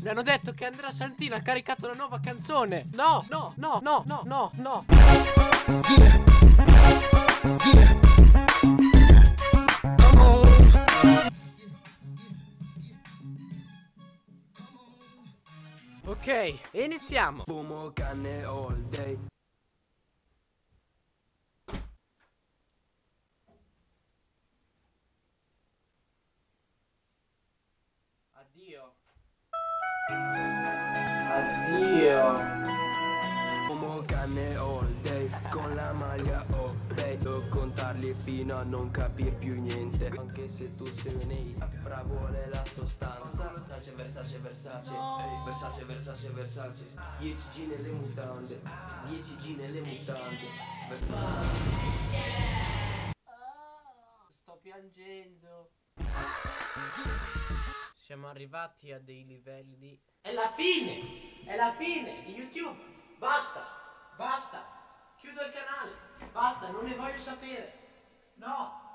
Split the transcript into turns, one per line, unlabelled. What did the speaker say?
Mi hanno detto che Andrea Santino ha caricato la nuova canzone. No, no, no, no, no, no, no. Ok, iniziamo.
Fumo canne all day
Addio. Addio.
Fumo canne all day Con la maglia bay Devo contarli fino a non capir più niente Anche se tu sei un hate Fra vuole la sostanza Versace, Versace, Versace Versace, Versace, Versace 10G nelle mutande 10G nelle mutande
Sto piangendo. Siamo arrivati a dei livelli. È la fine! È la fine di YouTube! Basta! Basta! Chiudo il canale! Basta, non ne voglio sapere! No!